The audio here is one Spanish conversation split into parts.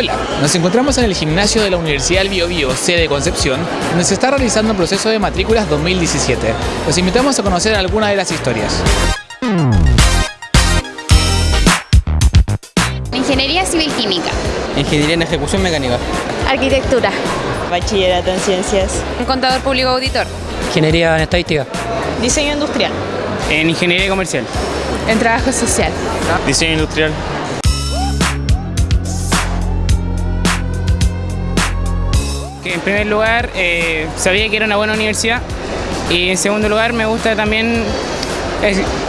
Hola, nos encontramos en el gimnasio de la Universidad del Biobío, sede Concepción, donde se está realizando un proceso de matrículas 2017. Los invitamos a conocer algunas de las historias. Ingeniería Civil Química. Ingeniería en Ejecución Mecánica. Arquitectura. Bachillerato en Ciencias. Contador Público Auditor. Ingeniería en Estadística. Diseño Industrial. En Ingeniería Comercial. En Trabajo Social. Diseño Industrial. Que en primer lugar eh, sabía que era una buena universidad y en segundo lugar me gusta también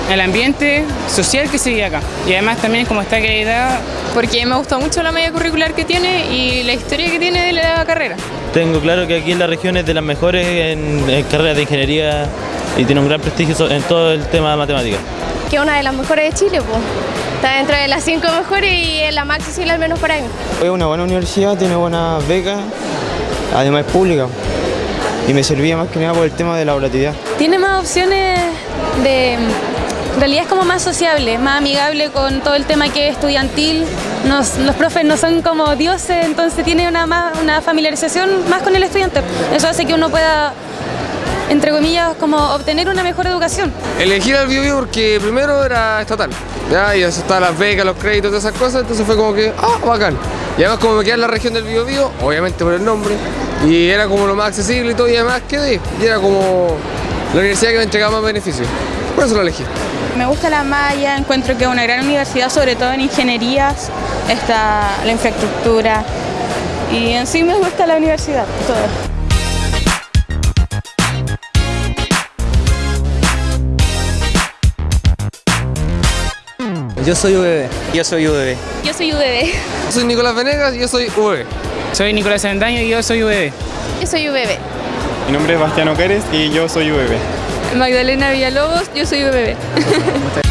el, ambiente social que se vive acá y además también como está acreditada Porque me gustó mucho la media curricular que tiene y la historia que tiene de la carrera. Tengo claro que aquí en la región es de las mejores en, en carreras de ingeniería y tiene un gran prestigio en todo el tema de matemáticas. Que es una de las mejores de Chile, pues. Está dentro de las cinco mejores y es la más accesible al menos para mí. Es una buena universidad, tiene buenas becas, además es pública. Y me servía más que nada por el tema de la volatilidad. Tiene más opciones de... En realidad es como más sociable, más amigable con todo el tema que es estudiantil. Los profes no son como dioses, entonces tiene una, más, una familiarización más con el estudiante. Eso hace que uno pueda, entre comillas, como obtener una mejor educación. Elegí al Bio porque primero era estatal, ya, y eso estaban las becas, los créditos, todas esas cosas, entonces fue como que, ah, bacán. Y además como me queda en la región del Bio Bio, obviamente por el nombre, y era como lo más accesible y todo, y además quedé, y era como la universidad que me entregaba más beneficios. Por eso lo elegí. Me gusta la malla, encuentro que es una gran universidad, sobre todo en ingenierías, está la infraestructura y en sí me gusta la universidad, todo. Yo soy UBB. Yo soy UBB. Yo soy UBB. Yo soy Nicolás Venegas y yo soy UV. soy Nicolás Avendaño y yo soy UBB. Yo soy UBB. Mi nombre es Bastiano Cárez y yo soy UBB. Magdalena Villalobos, yo soy UBB.